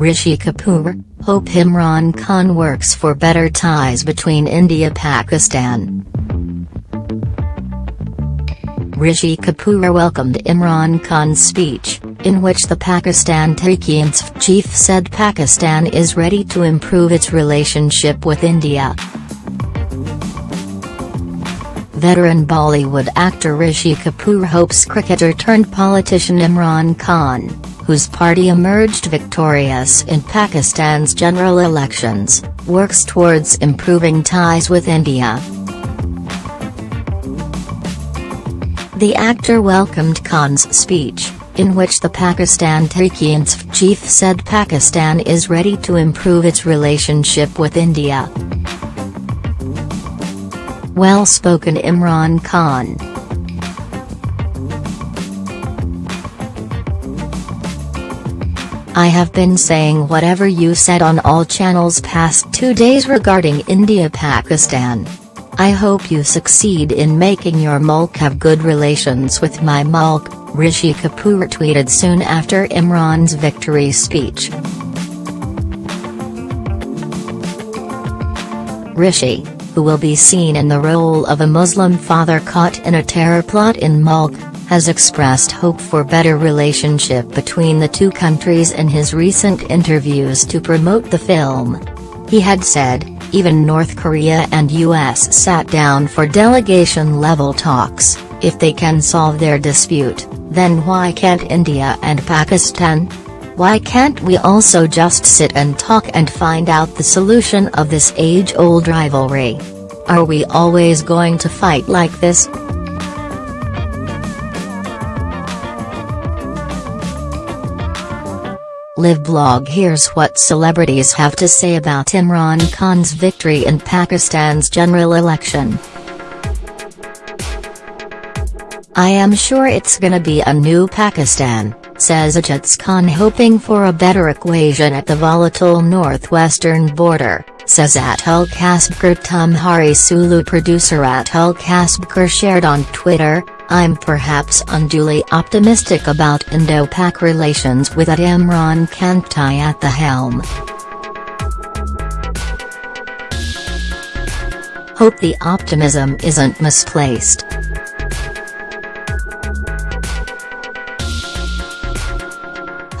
Rishi Kapoor, hope Imran Khan works for better ties between India-Pakistan. Rishi Kapoor welcomed Imran Khan's speech, in which the Pakistan Tehreek-e-Insaf chief said Pakistan is ready to improve its relationship with India. Veteran Bollywood actor Rishi Kapoor hopes cricketer turned politician Imran Khan, whose party emerged victorious in Pakistan's general elections, works towards improving ties with India. The actor welcomed Khan's speech, in which the Pakistan Tehreek-e-Insaf chief said Pakistan is ready to improve its relationship with India. Well-spoken Imran Khan. I have been saying whatever you said on all channels past two days regarding India-Pakistan. I hope you succeed in making your mulk have good relations with my mulk, Rishi Kapoor tweeted soon after Imran's victory speech. Rishi, who will be seen in the role of a Muslim father caught in a terror plot in Mulk, has expressed hope for better relationship between the two countries in his recent interviews to promote the film. He had said, even North Korea and US sat down for delegation-level talks, if they can solve their dispute, then why can't India and Pakistan? Why can't we also just sit and talk and find out the solution of this age-old rivalry? Are we always going to fight like this? Live blog Here's what celebrities have to say about Imran Khan's victory in Pakistan's general election. I am sure it's gonna be a new Pakistan says Ajaz Khan hoping for a better equation at the volatile northwestern border, says Atul Kasbekar Tumhari Sulu producer Atul Kasbekar shared on Twitter, I'm perhaps unduly optimistic about Indo-Pak relations with Imran Kantai at the helm. Hope the optimism isn't misplaced.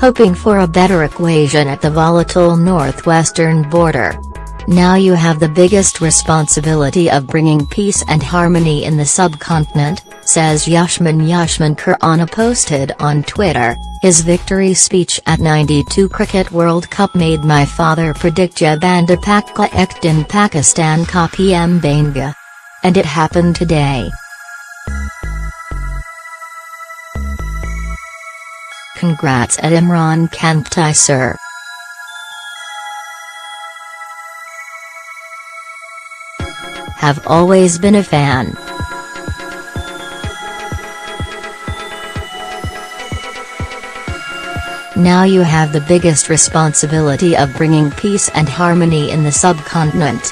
Hoping for a better equation at the volatile northwestern border. Now you have the biggest responsibility of bringing peace and harmony in the subcontinent, says Yashman Yashmankar on a posted on Twitter, his victory speech at 92 Cricket World Cup made my father predict Jabanda Pakka Ekt in Pakistan ka PM Banga. And it happened today. Congrats at Imran Khantai sir. Have always been a fan. Now you have the biggest responsibility of bringing peace and harmony in the subcontinent.